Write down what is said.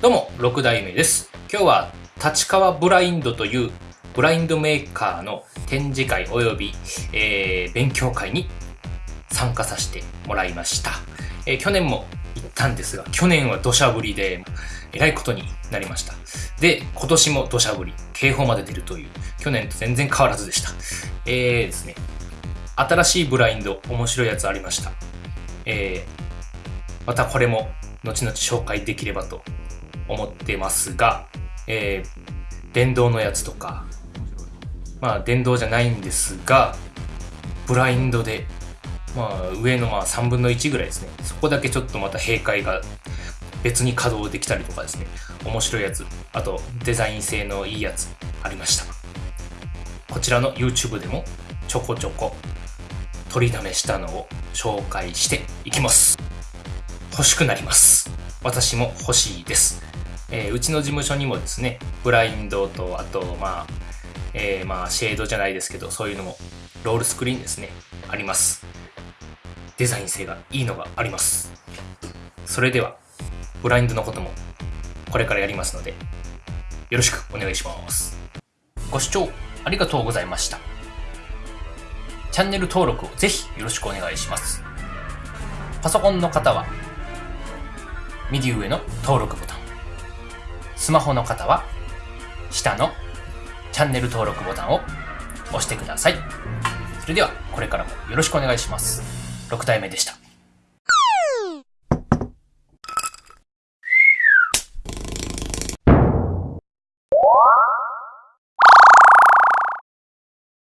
6代目です。今日は立川ブラインドというブラインドメーカーの展示会及び、えー勉強会に参加させてもらいました。えー去年も行ったんですが、去年は土砂降りで、えらいことになりました。で、今年も土砂降り、警報まで出るという、去年と全然変わらずでした。えーですね、新しいブラインド、面白いやつありました。えーまたこれも後々紹介できればと思ってますが、えー電動のやつとか、まあ電動じゃないんですが、ブラインドで、まあ上のまあ3分の1ぐらいですね。そこだけちょっとまた閉会が別に稼働できたりとかですね。面白いやつ、あとデザイン性のいいやつありました。こちらの YouTube でもちょこちょこ取りだめしたのを紹介していきます。欲しくなります。私も欲しいです。えーうちの事務所にもですね、ブラインドと、あと、まあ、えーまあ、シェードじゃないですけど、そういうのも、ロールスクリーンですね、あります。デザイン性がいいのがあります。それでは、ブラインドのことも、これからやりますので、よろしくお願いします。ご視聴ありがとうございました。チャンネル登録をぜひよろしくお願いします。パソコンの方は、右上の登録ボタン。スマホの方は、下のチャンネル登録ボタンを押してください。それでは、これからもよろしくお願いします。6体目でした。